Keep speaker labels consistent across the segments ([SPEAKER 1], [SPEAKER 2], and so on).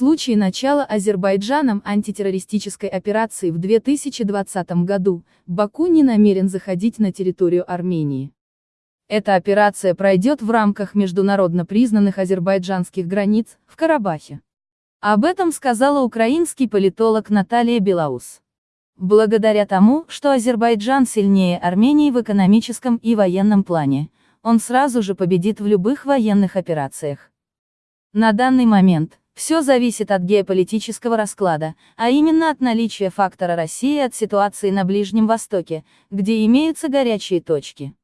[SPEAKER 1] случае начала Азербайджаном антитеррористической операции в 2020 году, Баку не намерен заходить на территорию Армении. Эта операция пройдет в рамках международно признанных азербайджанских границ, в Карабахе. Об этом сказала украинский политолог Наталья Белаус. Благодаря тому, что Азербайджан сильнее Армении в экономическом и военном плане, он сразу же победит в любых военных операциях. На данный момент, все зависит от геополитического расклада, а именно от наличия фактора России от ситуации на Ближнем Востоке, где имеются горячие точки.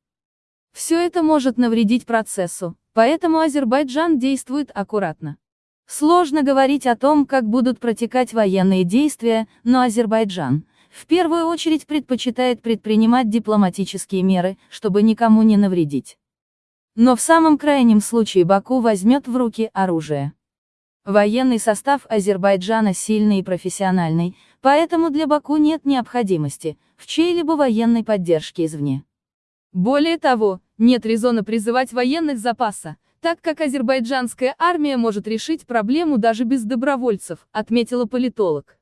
[SPEAKER 1] Все это может навредить процессу, поэтому Азербайджан действует аккуратно. Сложно говорить о том, как будут протекать военные действия, но Азербайджан, в первую очередь предпочитает предпринимать дипломатические меры, чтобы никому не навредить. Но в самом крайнем случае Баку возьмет в руки оружие. Военный состав Азербайджана сильный и профессиональный, поэтому для Баку нет необходимости в чьей-либо военной поддержке извне. Более того, нет резона призывать военных запаса, так как азербайджанская армия может решить проблему даже без добровольцев, отметила политолог.